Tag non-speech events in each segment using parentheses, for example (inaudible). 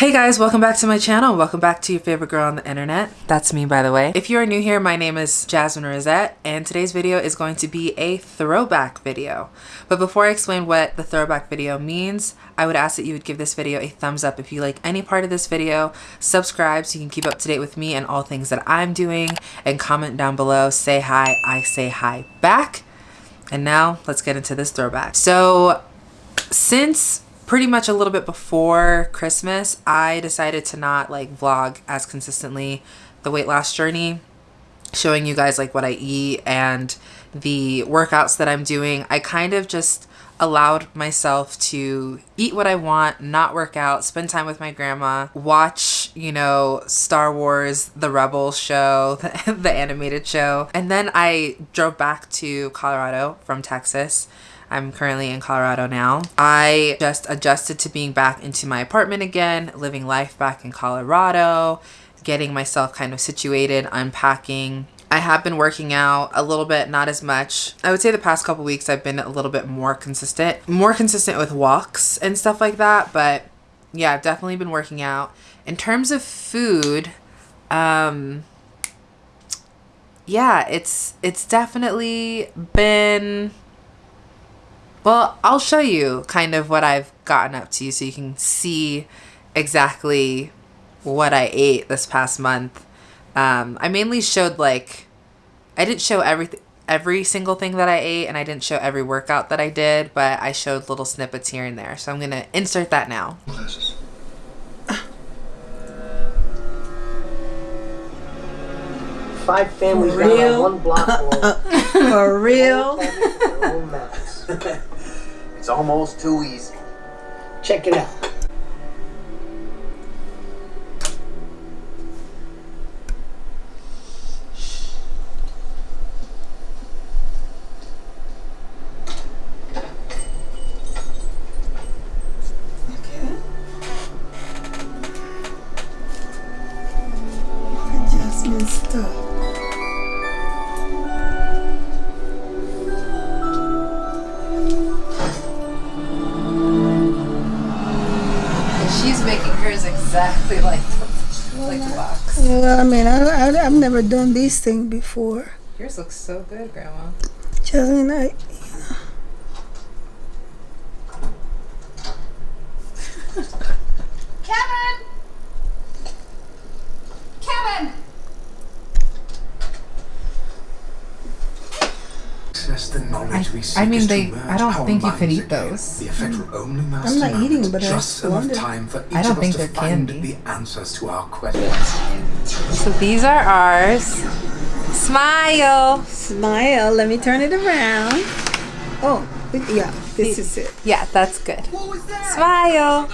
Hey guys, welcome back to my channel. Welcome back to your favorite girl on the internet. That's me, by the way. If you are new here, my name is Jasmine Rosette, and today's video is going to be a throwback video. But before I explain what the throwback video means, I would ask that you would give this video a thumbs up if you like any part of this video, subscribe so you can keep up to date with me and all things that I'm doing, and comment down below, say hi, I say hi back. And now let's get into this throwback. So since pretty much a little bit before Christmas, I decided to not like vlog as consistently the weight loss journey, showing you guys like what I eat and the workouts that I'm doing. I kind of just allowed myself to eat what I want, not work out, spend time with my grandma, watch, you know, Star Wars, the Rebels show, (laughs) the animated show. And then I drove back to Colorado from Texas I'm currently in Colorado now. I just adjusted to being back into my apartment again, living life back in Colorado, getting myself kind of situated, unpacking. I have been working out a little bit, not as much. I would say the past couple weeks I've been a little bit more consistent, more consistent with walks and stuff like that. But yeah, I've definitely been working out. In terms of food, um, yeah, it's it's definitely been well, I'll show you kind of what I've gotten up to so you can see exactly what I ate this past month. Um, I mainly showed like, I didn't show everything, every single thing that I ate and I didn't show every workout that I did, but I showed little snippets here and there. So I'm going to insert that now. Five families down one block. (laughs) For real? (laughs) almost too easy. Check it out. I mean, I, I, I've never done these things before. Yours looks so good, Grandma. Jasmine, I, Kevin! Kevin! Access the knowledge I mean, they- I don't think you could eat those. The effect will only last I'm not eating, but I just enough wonder. time for each I don't of think us to they're find candy. the answers to our questions. So these are ours. Smile. smile. Let me turn it around. Oh, yeah, this is it. Yeah, that's good. Smile.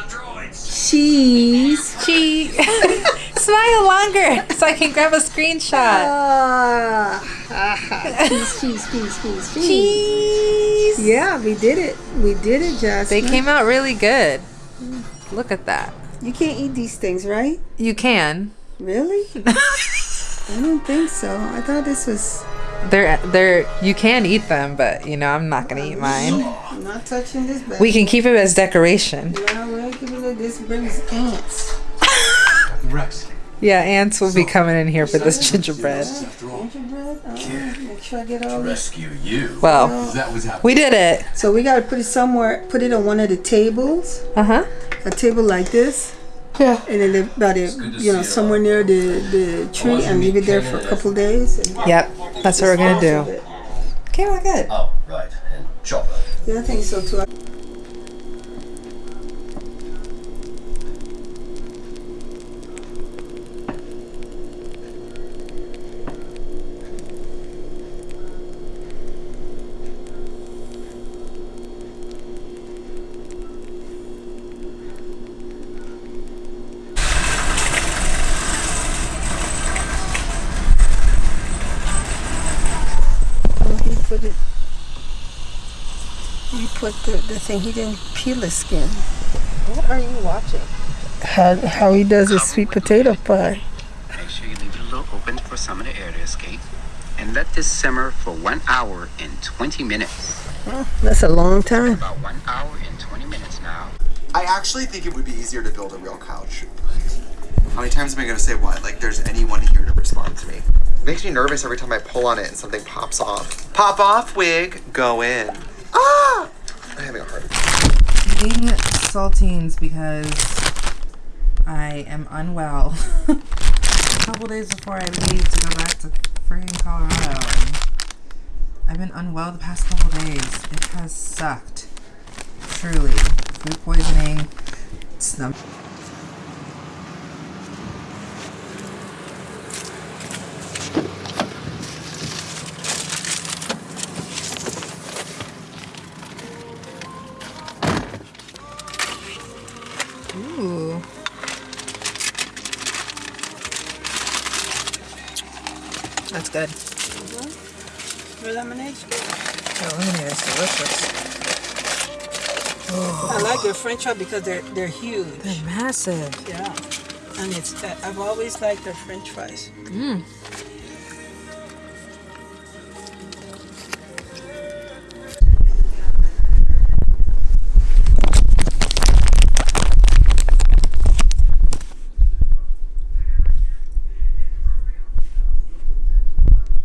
Cheese. (laughs) Cheese. (laughs) Smile longer so I can grab a screenshot. Ah, cheese, cheese, cheese, cheese, cheese. Cheese. Yeah, we did it. We did it, Jessica. They came out really good. Look at that. You can't eat these things, right? You can. Really? (laughs) I don't think so. I thought this was. They're they're you can eat them, but you know I'm not gonna eat mine. I'm not touching this bag. We can keep it as decoration. Yeah, we're keeping it. This brings ants. (laughs) Rex, Yeah, ants will be coming in here for this gingerbread. Gingerbread. Oh, make sure I get all this. rescue you. Well, That was we did it. So we gotta put it somewhere. Put it on one of the tables. Uh huh. A table like this. Yeah. And then they- about it, you know, uh, somewhere near the, the tree and leave it there for a couple days. And Yep. That's what we're gonna do. Okay, we're good. Oh, right. And chopper. Yeah, I think so too. Put the, the thing. He didn't peel the skin. What are you watching? How, how he does his sweet potato pie. Make sure you leave it a little open for some of the air to escape. And let this simmer for one hour and 20 minutes. That's a long time. About one hour and 20 minutes now. I actually think it would be easier to build a real couch. How many times am I gonna say what? Like there's anyone here to respond to me. makes me nervous every time I pull on it and something pops off. Pop off, wig. Go in. Attack. Eating saltines because I am unwell. (laughs) a couple days before I leave to go back to friggin' Colorado. I've been unwell the past couple days. It has sucked. Truly. Food poisoning. Snub. I like your French fries because they're they're huge. They're massive. Yeah, and it's uh, I've always liked their French fries.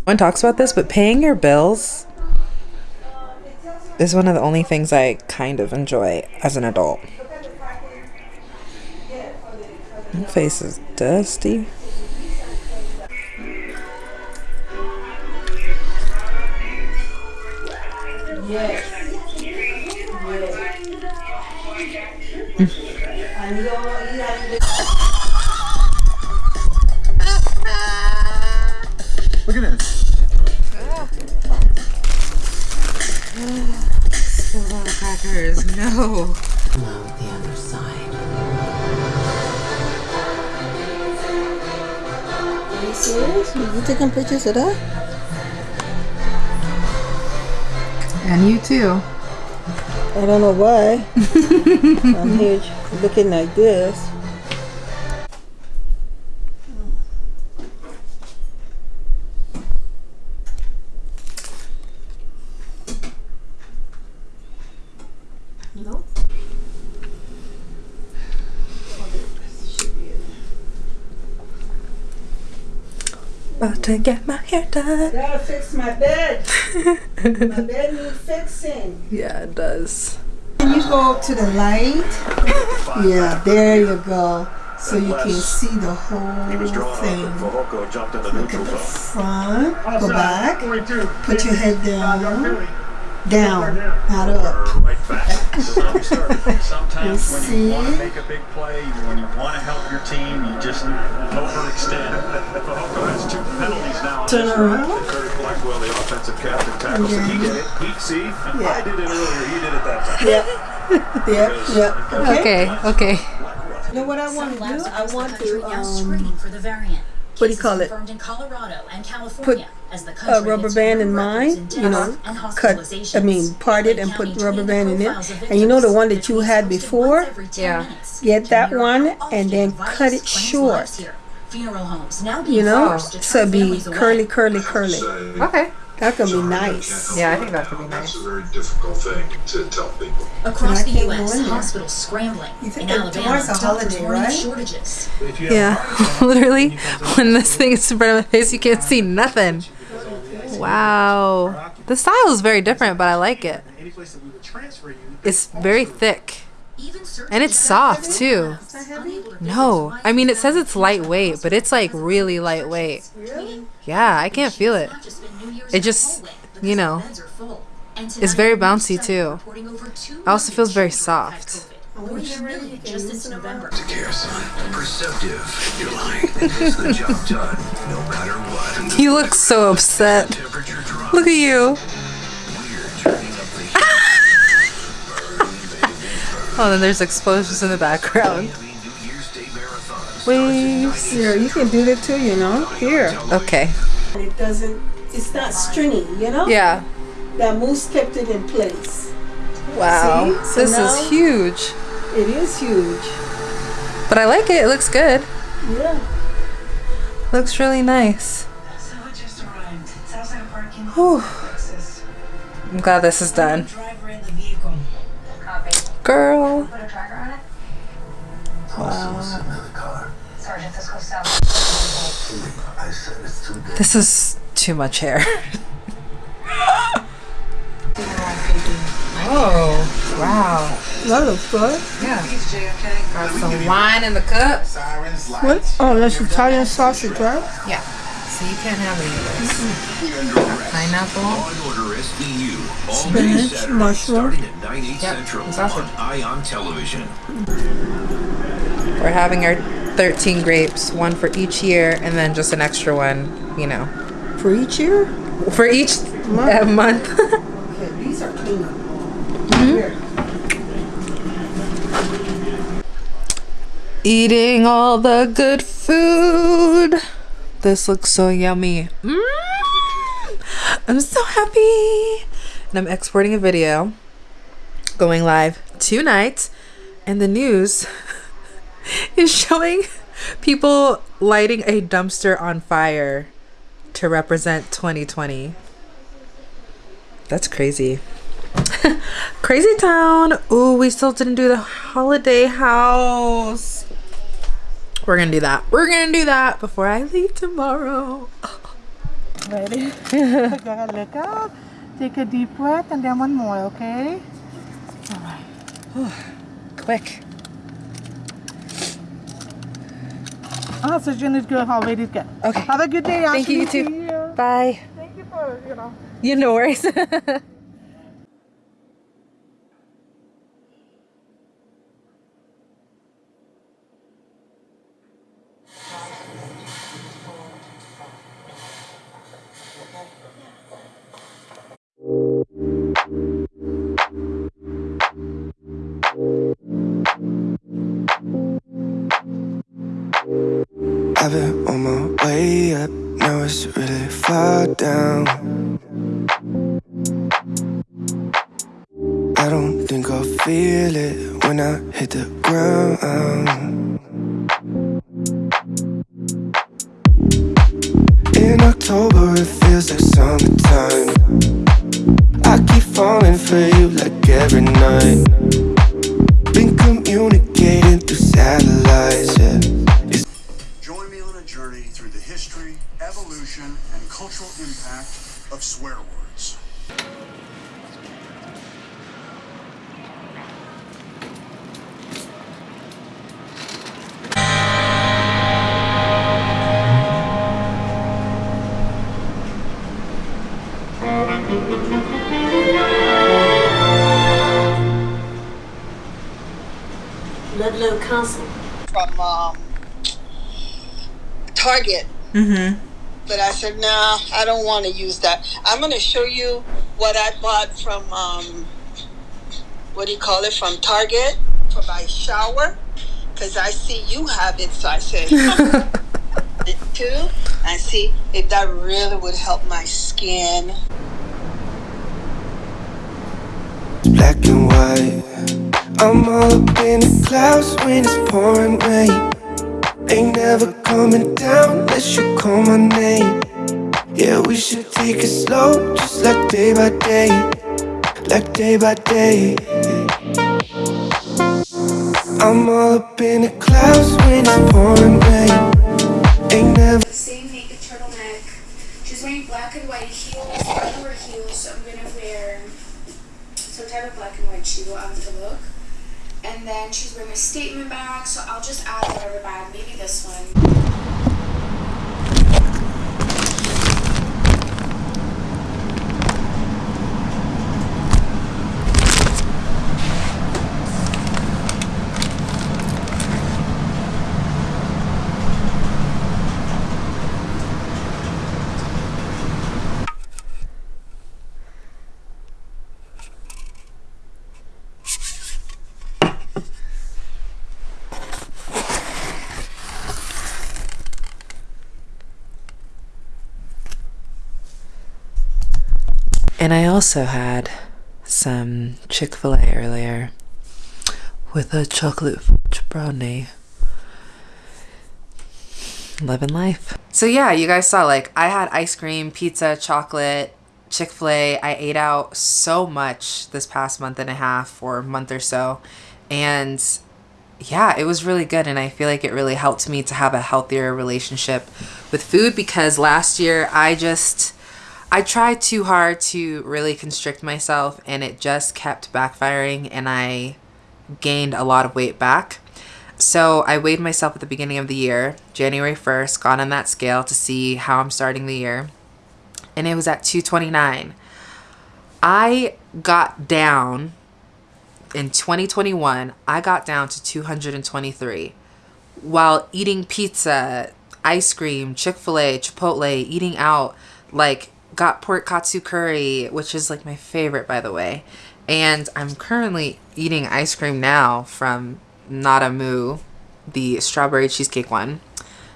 one talks about this, but paying your bills is one of the only things I kind of enjoy as an adult. My face is dusty. Look at this. Still a lot of crackers. No. Are you serious? You taking pictures of that? And you too. I don't know why. (laughs) I'm here looking like this. About to get my hair done. Gotta fix my bed. my (laughs) bed needs fixing. Yeah, it does. Can you go up to the light? Yeah, there you go. So you can see the whole thing. jumped in the Look at the front, go back, put your head down, down, not up. Sometimes You when see? you want to make a big play, when you want to help your team, you just overextend. Fehoko has two penalties now. on Turn this around. run. Curtis Blackwell, the offensive captain, tackles it. He did it. He, see, I did it earlier. He did it that time. Yep, (laughs) yep, yep. Okay. Okay, okay. You know what I want to do? I want to um, screening for the variant. What do you call it? Confirmed in Colorado and California as the a rubber band in mine, you know, cut, I mean, part it and put the rubber band in it. And you know the one that you had before? once every 10 Yeah. Get that one and then cut it short. Funeral homes now You know, forced to so be curly, curly, curly. Okay. That could be nice. Yeah, I think that could be nice. That's nice. a very difficult thing to tell people. Across the U.S., in hospitals scrambling. You think in Alabama, tomorrow's a doctors holiday, right? shortages. Yeah, (laughs) literally, when this thing is in front of my face, you can't see nothing. Wow. The style is very different, but I like it. Any place that we would transfer you, It's very thick. And it's soft, too. No, I mean, it says it's lightweight, but it's like really lightweight. Yeah, I can't feel it. It just, you know, it's very bouncy, too. It also feels very soft. Just this November. care, son. Perceptive. You're lying. It gets the job done, no matter what. You look so upset. Look at you. We're turning up the heat. Oh, then there's explosions in the background. Miami New Year's Day marathon. Waves. Here, you can do that too, you know. Here. Okay. It doesn't, it's not stringy, you know? Yeah. That mousse kept it in place. Wow. See? So This is huge. It is huge. But I like it. It looks good. Yeah. Looks really nice. So it just arrived. Southside Parking, Whew. Texas. I'm glad this is done. Driver in the vehicle. Girl. Put a tracker on it? Another car. Sergeant, this goes south. I said it's too dead. This is too much hair. (laughs) oh, wow. That looks good. Yeah. Got some wine in the cup. What? Oh, that's Italian sausage, right? Yeah. So you can't have any of this. Pineapple. Law and Order SVU. All Spinach, mushroom. starting at 9, 8 Yep, central and sausage. on Ion Television. We're having our 13 grapes, one for each year, and then just an extra one, you know, For each year? for each uh, month. (laughs) Okay, these are clean. Here. Eating all the good food. This looks so yummy. Mm. I'm so happy. And I'm exporting a video going live tonight. And the news (laughs) is showing people lighting a dumpster on fire to represent 2020. That's crazy. (laughs) crazy town. Ooh, we still didn't do the holiday house. We're gonna do that. We're gonna do that before I leave tomorrow. (laughs) Ready? (laughs) Take a look out. Take a deep breath and then one more, okay? All right. Quick. Ah, Oxygen is good. How late is good. Okay. Have a good day. Thank you, you too. Bye. Thank you for, you know. You no worries. (laughs) now it's really far down. I don't think I'll feel it when I hit the ground. In October, it feels like summertime. I keep falling for you like every night. Been communicating through satellites, yeah. Evolution, and cultural impact of swear words. Ludlow Castle. From um, Target. mm-hmm. But I said, nah, I don't want to use that. I'm going to show you what I bought from, um, what do you call it, from Target for my shower. Because I see you have it, so I said, (laughs) it too. And see if that really would help my skin. black and white. I'm all up in the clouds when it's pouring rain. Ain't never coming down unless you call my name. Yeah, we should take it slow, just like day by day, like day by day. I'm all up in the clouds when it's pouring rain. Ain't never. Same naked turtleneck. She's wearing black and white heels. I don't wear heels, so I'm gonna wear some type of black and white shoe on the look. And then she's wearing a statement bag, so I'll just add whatever bag, maybe this one. And I also had some Chick fil A earlier with a chocolate fudge brownie. Living life. So, yeah, you guys saw like I had ice cream, pizza, chocolate, Chick fil A. I ate out so much this past month and a half or month or so. And yeah, it was really good. And I feel like it really helped me to have a healthier relationship with food because last year I just, I tried too hard to really constrict myself and it just kept backfiring and I gained a lot of weight back. So I weighed myself at the beginning of the year, January 1st, got on that scale to see how I'm starting the year. And it was at 229. I got down in 2021, I got down to 223 while eating pizza, ice cream, Chick fil A, Chipotle, eating out, like got pork katsu curry, which is like my favorite, by the way. And I'm currently eating ice cream now from Nada Moo, the strawberry cheesecake one.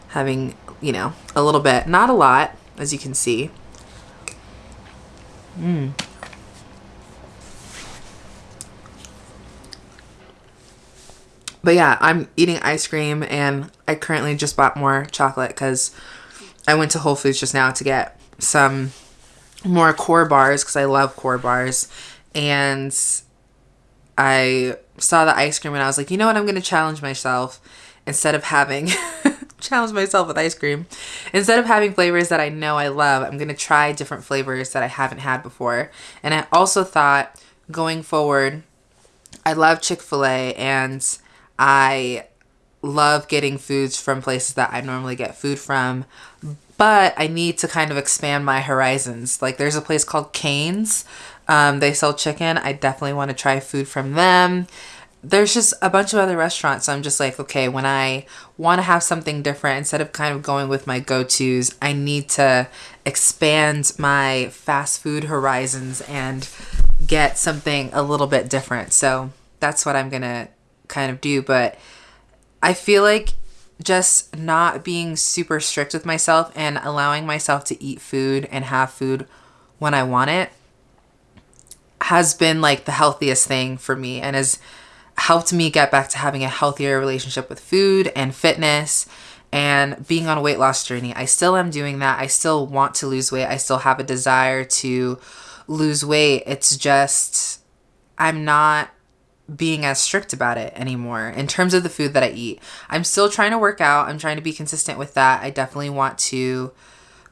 Having, you know, a little bit, not a lot, as you can see. Mmm. But yeah, I'm eating ice cream and I currently just bought more chocolate because I went to Whole Foods just now to get some more core bars because I love core bars. And I saw the ice cream and I was like, you know what? I'm going to challenge myself instead of having (laughs) challenge myself with ice cream. Instead of having flavors that I know I love, I'm going to try different flavors that I haven't had before. And I also thought going forward, I love Chick-fil-A and I love getting foods from places that I normally get food from, but I need to kind of expand my horizons. Like there's a place called Cane's. Um, they sell chicken. I definitely want to try food from them. There's just a bunch of other restaurants. So I'm just like, okay, when I want to have something different, instead of kind of going with my go-tos, I need to expand my fast food horizons and get something a little bit different. So that's what I'm going to kind of do. But I feel like just not being super strict with myself and allowing myself to eat food and have food when I want it has been like the healthiest thing for me and has helped me get back to having a healthier relationship with food and fitness and being on a weight loss journey. I still am doing that. I still want to lose weight. I still have a desire to lose weight. It's just I'm not being as strict about it anymore in terms of the food that I eat. I'm still trying to work out. I'm trying to be consistent with that. I definitely want to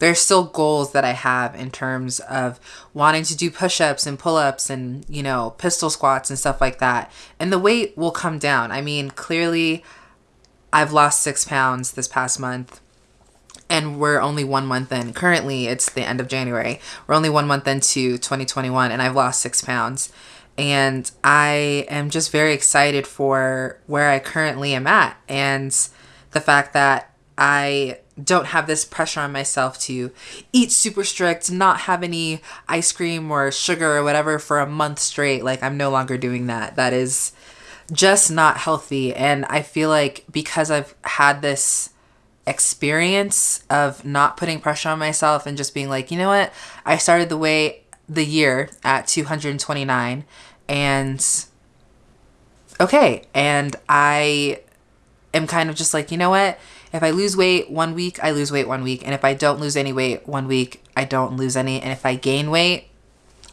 there's still goals that I have in terms of wanting to do push-ups and pull-ups and, you know, pistol squats and stuff like that. And the weight will come down. I mean, clearly I've lost 6 pounds this past month and we're only one month in. Currently, it's the end of January. We're only one month into 2021 and I've lost 6 pounds and I am just very excited for where I currently am at and the fact that I don't have this pressure on myself to eat super strict, not have any ice cream or sugar or whatever for a month straight. Like I'm no longer doing that. That is just not healthy. And I feel like because I've had this experience of not putting pressure on myself and just being like, you know what? I started the way the year at 229 and okay and i am kind of just like you know what? If i lose weight one week i lose weight one week and if i don't lose any weight one week i don't lose any and if i gain weight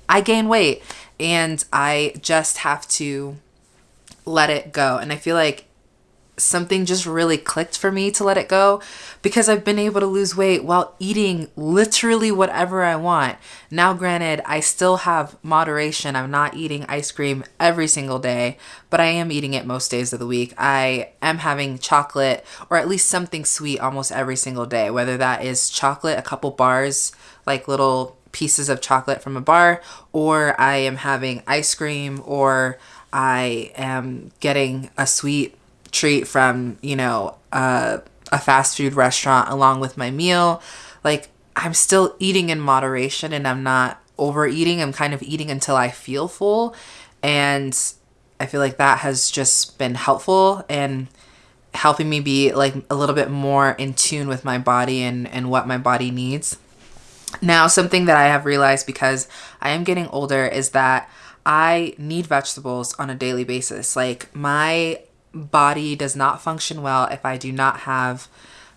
i gain weight and i just have to let it go and i feel like something just really clicked for me to let it go because I've been able to lose weight while eating literally whatever I want. Now, granted, I still have moderation. I'm not eating ice cream every single day, but I am eating it most days of the week. I am having chocolate or at least something sweet almost every single day, whether that is chocolate, a couple bars, like little pieces of chocolate from a bar, or I am having ice cream, or I am getting a sweet treat from, you know, uh, a fast food restaurant along with my meal. Like, I'm still eating in moderation and I'm not overeating. I'm kind of eating until I feel full. And I feel like that has just been helpful and helping me be like a little bit more in tune with my body and, and what my body needs. Now, something that I have realized because I am getting older is that I need vegetables on a daily basis. Like my body does not function well if I do not have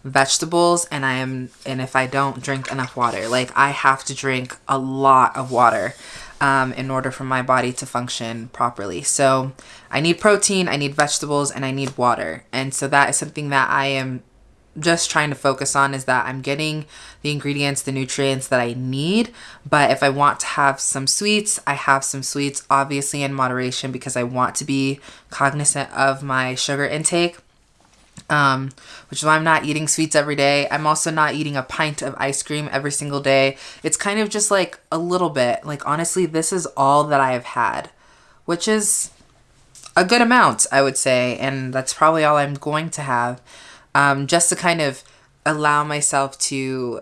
vegetables and I am and if I don't drink enough water. Like I have to drink a lot of water. um, in order for my body to function properly. So I need protein, I need vegetables, and I need water. And so that is something that I am just trying to focus on is that I'm getting the ingredients, the nutrients that I need. But if I want to have some sweets, I have some sweets, obviously in moderation because I want to be cognizant of my sugar intake. Um, which is why I'm not eating sweets every day. I'm also not eating a pint of ice cream every single day. It's kind of just like a little bit. Like, honestly, this is all that I have had, which is a good amount, I would say. And that's probably all I'm going to have um, just to kind of allow myself to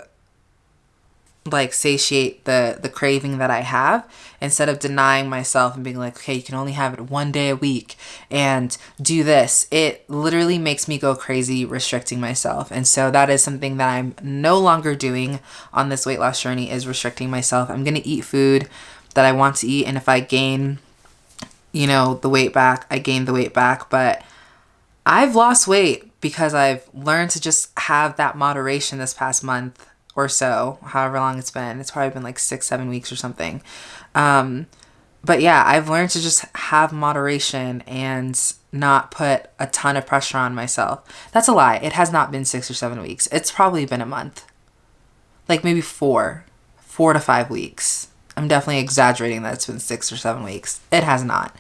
like satiate the the craving that I have instead of denying myself and being like okay you can only have it one day a week and do this it literally makes me go crazy restricting myself. And so that is something that I'm no longer doing on this weight loss journey is restricting myself. I'm going to eat food that I want to eat and if I gain you know the weight back I gain the weight back. But I've lost weight because I've learned to just have that moderation this past month or so, however long it's been. It's probably been like six, seven weeks or something. Um, but yeah, I've learned to just have moderation and not put a ton of pressure on myself. That's a lie. It has not been six or seven weeks. It's probably been a month. Like maybe four, four to five weeks. I'm definitely exaggerating that it's been six or seven weeks. It has not.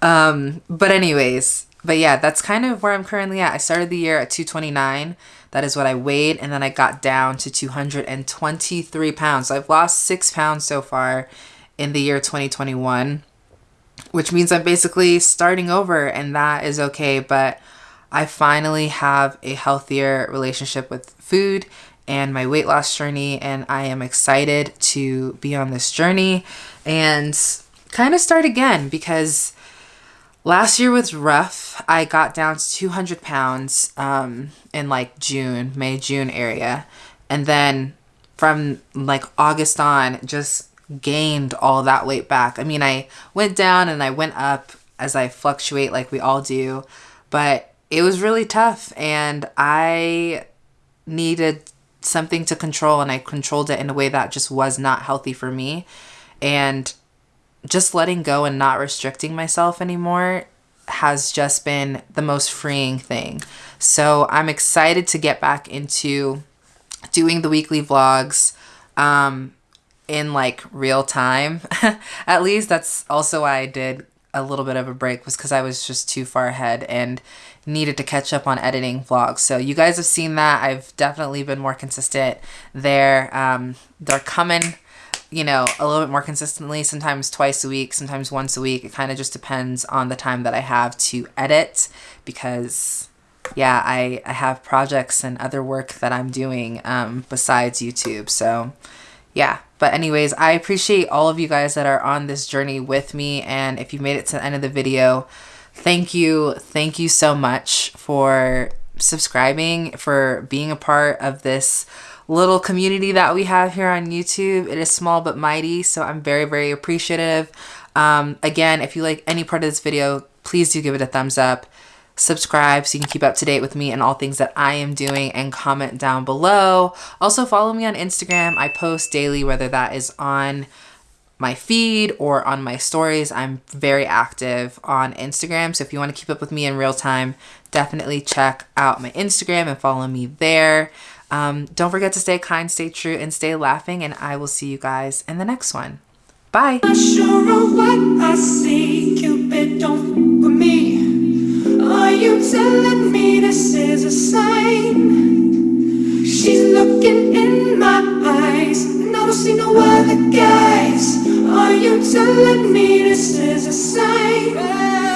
Um, but anyways, but yeah, that's kind of where I'm currently at. I started the year at 229 that is what I weighed. And then I got down to 223 pounds. So I've lost six pounds so far in the year 2021, which means I'm basically starting over and that is okay. But I finally have a healthier relationship with food and my weight loss journey. And I am excited to be on this journey and kind of start again because Last year was rough. I got down to 200 pounds um, in like June, May, June area. And then from like August on, just gained all that weight back. I mean, I went down and I went up as I fluctuate like we all do, but it was really tough and I needed something to control and I controlled it in a way that just was not healthy for me. And just letting go and not restricting myself anymore has just been the most freeing thing. So I'm excited to get back into doing the weekly vlogs um, in like real time. (laughs) At least that's also why I did a little bit of a break was because I was just too far ahead and needed to catch up on editing vlogs. So you guys have seen that. I've definitely been more consistent there. Um, they're coming you know, a little bit more consistently, sometimes twice a week, sometimes once a week. It kind of just depends on the time that I have to edit because yeah, I, I have projects and other work that I'm doing um, besides YouTube. So yeah, but anyways, I appreciate all of you guys that are on this journey with me. And if you made it to the end of the video, thank you. Thank you so much for subscribing, for being a part of this little community that we have here on YouTube. It is small but mighty, so I'm very, very appreciative. Um, again, if you like any part of this video, please do give it a thumbs up. Subscribe so you can keep up to date with me and all things that I am doing and comment down below. Also follow me on Instagram. I post daily, whether that is on my feed or on my stories. I'm very active on Instagram. So if you want to keep up with me in real time, definitely check out my Instagram and follow me there. Um, don't forget to stay kind, stay true, and stay laughing. And I will see you guys in the next one. Bye. Sure what I see, Cupid, don't for me. Are you telling me this is a sign? She's looking in my eyes, and I don't see no other guys. Are you telling me this is a sign?